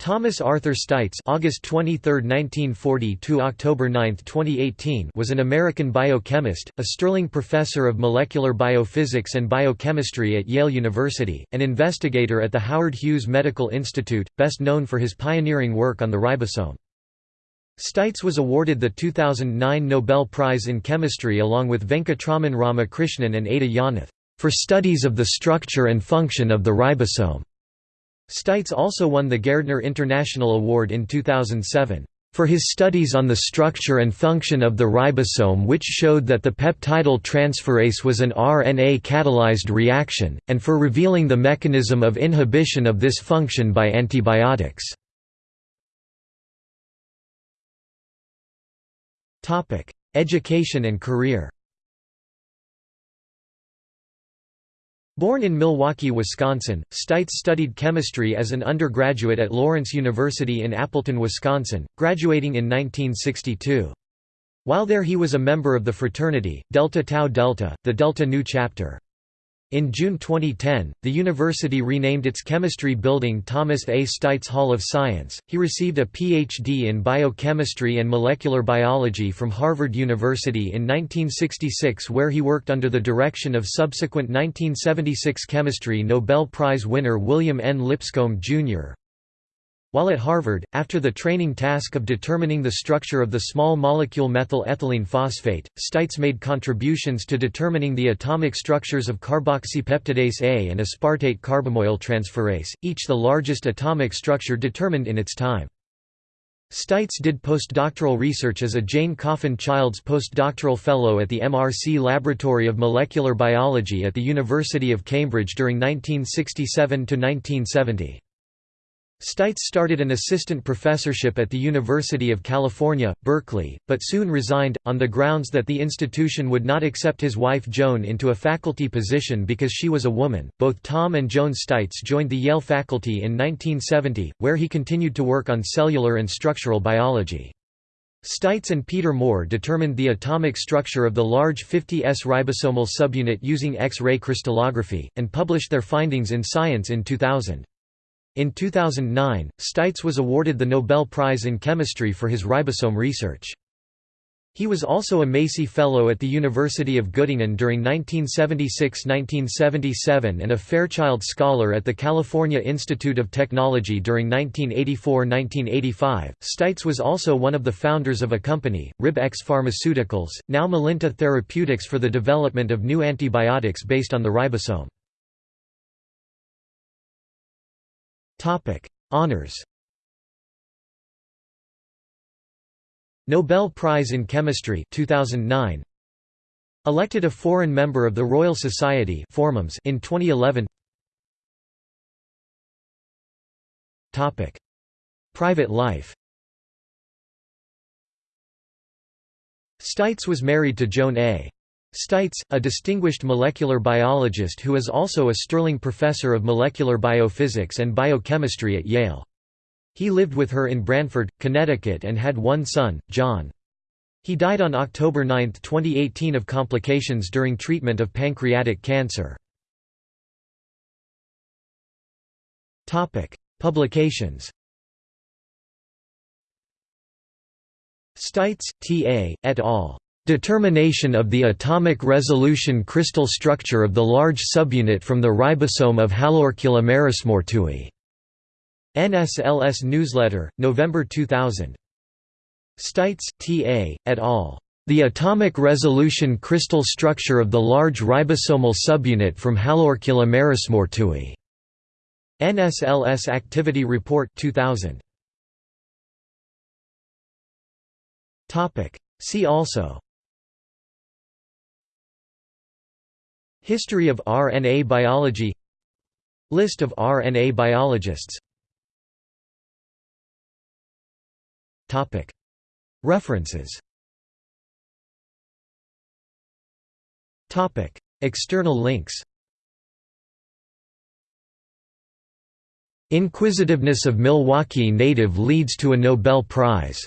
Thomas Arthur Steitz August 23, 1940 to October 9, 2018 was an American biochemist, a Sterling Professor of Molecular Biophysics and Biochemistry at Yale University, an investigator at the Howard Hughes Medical Institute, best known for his pioneering work on the ribosome. Steitz was awarded the 2009 Nobel Prize in Chemistry along with Venkatraman Ramakrishnan and Ada Yonath, for studies of the structure and function of the ribosome. Steitz also won the Gairdner International Award in 2007 for his studies on the structure and function of the ribosome which showed that the peptidyl transferase was an RNA-catalyzed reaction, and for revealing the mechanism of inhibition of this function by antibiotics. Education and career Born in Milwaukee, Wisconsin, Steitz studied chemistry as an undergraduate at Lawrence University in Appleton, Wisconsin, graduating in 1962. While there he was a member of the fraternity, Delta Tau Delta, the Delta Nu chapter. In June 2010, the university renamed its chemistry building Thomas A. Steitz Hall of Science. He received a Ph.D. in biochemistry and molecular biology from Harvard University in 1966, where he worked under the direction of subsequent 1976 chemistry Nobel Prize winner William N. Lipscomb, Jr. While at Harvard, after the training task of determining the structure of the small molecule methyl ethylene phosphate, Steitz made contributions to determining the atomic structures of carboxypeptidase A and aspartate carbamoyl transferase, each the largest atomic structure determined in its time. Steitz did postdoctoral research as a Jane Coffin Childs Postdoctoral Fellow at the MRC Laboratory of Molecular Biology at the University of Cambridge during 1967–1970. Steitz started an assistant professorship at the University of California, Berkeley, but soon resigned, on the grounds that the institution would not accept his wife Joan into a faculty position because she was a woman. Both Tom and Joan Steitz joined the Yale faculty in 1970, where he continued to work on cellular and structural biology. Steitz and Peter Moore determined the atomic structure of the large 50S ribosomal subunit using X-ray crystallography, and published their findings in Science in 2000. In 2009, Steitz was awarded the Nobel Prize in Chemistry for his ribosome research. He was also a Macy Fellow at the University of Göttingen during 1976–1977 and a Fairchild Scholar at the California Institute of Technology during 1984–1985. Steitz was also one of the founders of a company, RibX Pharmaceuticals, now Melinta Therapeutics for the development of new antibiotics based on the ribosome. Topic: Honors. Nobel Prize in Chemistry 2009. Elected a foreign member of the Royal Society in 2011. Topic: Private life. Steitz was married to Joan A. Steitz, a distinguished molecular biologist who is also a Sterling Professor of Molecular Biophysics and Biochemistry at Yale. He lived with her in Branford, Connecticut and had one son, John. He died on October 9, 2018 of complications during treatment of pancreatic cancer. Publications Steitz, T. A., et al. Determination of the atomic resolution crystal structure of the large subunit from the ribosome of Haloarcula marismortui. NSLS Newsletter, November 2000. Steitz, T.A., et al. The atomic resolution crystal structure of the large ribosomal subunit from Haloarcula marismortui. NSLS Activity Report 2000. See also History of RNA biology. List of RNA biologists. References. External links. Inquisitiveness of Milwaukee native leads to a Nobel Prize.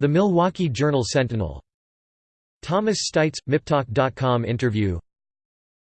The Milwaukee Journal Sentinel. Thomas Steitz, MIPTalk.com interview